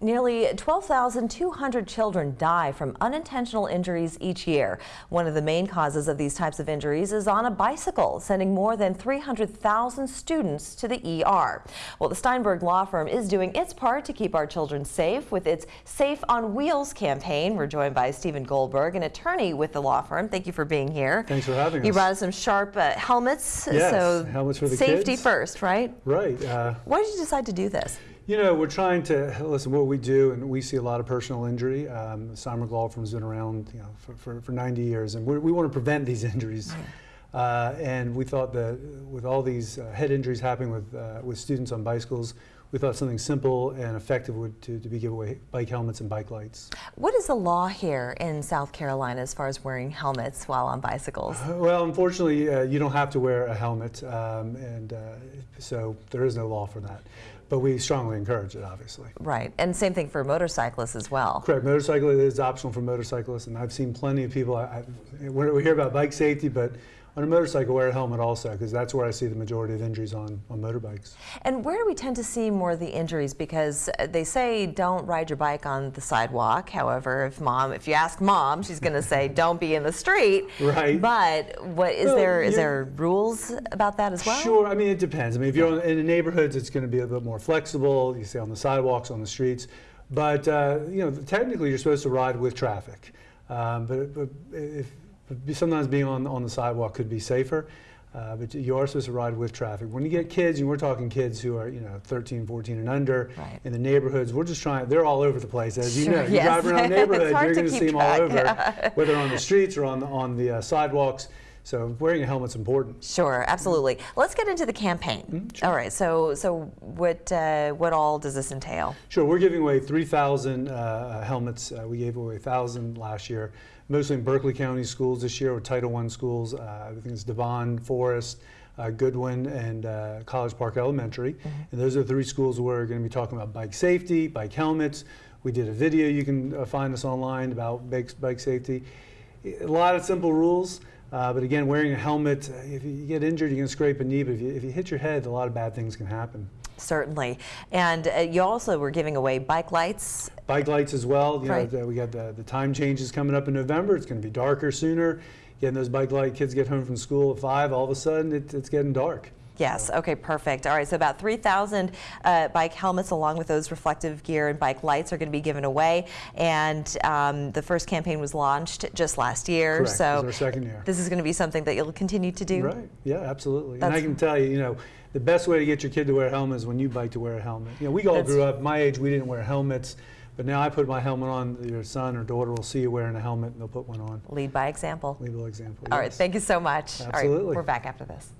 Nearly 12,200 children die from unintentional injuries each year. One of the main causes of these types of injuries is on a bicycle, sending more than 300,000 students to the ER. Well, the Steinberg Law Firm is doing its part to keep our children safe with its Safe on Wheels campaign. We're joined by Stephen Goldberg, an attorney with the law firm. Thank you for being here. Thanks for having You us. brought us some sharp uh, helmets. Yes, so helmets for the safety kids. first, right? Right. Uh, Why did you decide to do this? You know, we're trying to listen. What we do, and we see a lot of personal injury. Um, Law Firm's been around, you know, for, for, for 90 years, and we we want to prevent these injuries. Uh, and we thought that with all these uh, head injuries happening with uh, with students on bicycles, we thought something simple and effective would to, to be give away bike helmets and bike lights. What is the law here in South Carolina as far as wearing helmets while on bicycles? Uh, Well, unfortunately, uh, you don't have to wear a helmet, um, and uh, so there is no law for that. But we strongly encourage it, obviously. Right, and same thing for motorcyclists as well. Correct. Motorcycle is optional for motorcyclists, and I've seen plenty of people. I, I, we hear about bike safety, but on a motorcycle, wear a helmet also, because that's where I see the majority of injuries on, on motorbikes. And where do we tend to see more of the injuries? Because uh, they say don't ride your bike on the sidewalk. However, if mom, if you ask mom, she's going to say don't be in the street. Right. But what is Well, there? Is there rules about that as well? Sure. I mean, it depends. I mean, if you're in the neighborhoods, it's going to be a bit more flexible. You say on the sidewalks, on the streets. But, uh, you know, technically you're supposed to ride with traffic. Um, but, but if, sometimes being on, on the sidewalk could be safer. Uh, but you are supposed to ride with traffic. When you get kids, and we're talking kids who are, you know, 13, 14 and under Right. in the neighborhoods, we're just trying, they're all over the place. As you Sure, know, you yes. drive around the neighborhood, you're going to see them all over, whether on the streets or on the, on the uh, sidewalks. So wearing a helmet's important. Sure, absolutely. Let's get into the campaign. Mm-hmm, All right. So, so what uh, what all does this entail? Sure, we're giving away 3,000 uh, helmets. Uh, we gave away 1,000 last year, mostly in Berkeley County schools this year, or Title I schools. Uh, I think it's Devon, Forest, uh, Goodwin, and uh, College Park Elementary. And those are the three schools where we're going to be talking about bike safety, bike helmets. We did a video you can uh, find us online about bike, bike safety. A lot of simple rules. Uh, but again, wearing a helmet, uh, if you get injured, you can scrape a knee, but if you, if you hit your head, a lot of bad things can happen. Certainly. And uh, you also were giving away bike lights. bike lights as well. You Right. know, we got the, the time changes coming up in November. It's going to be darker sooner. Getting those bike light kids get home from school at five. All of a sudden, it, it's getting dark. Yes. Okay. Perfect. All right. So about 3,000 uh, bike helmets, along with those reflective gear and bike lights, are going to be given away. And um, the first campaign was launched just last year. Correct. So It's our second year. this is going to be something that you'll continue to do. Right. Yeah, absolutely. and I can tell you, you know, the best way to get your kid to wear a helmet is when you bike to wear a helmet. You know, we all That's- grew up. My age, we didn't wear helmets, but now I put my helmet on. Your son or daughter will see you wearing a helmet, and they'll put one on. Lead by example. Lead by example. All right. yes. Thank you so much. All right. Absolutely. We're back after this.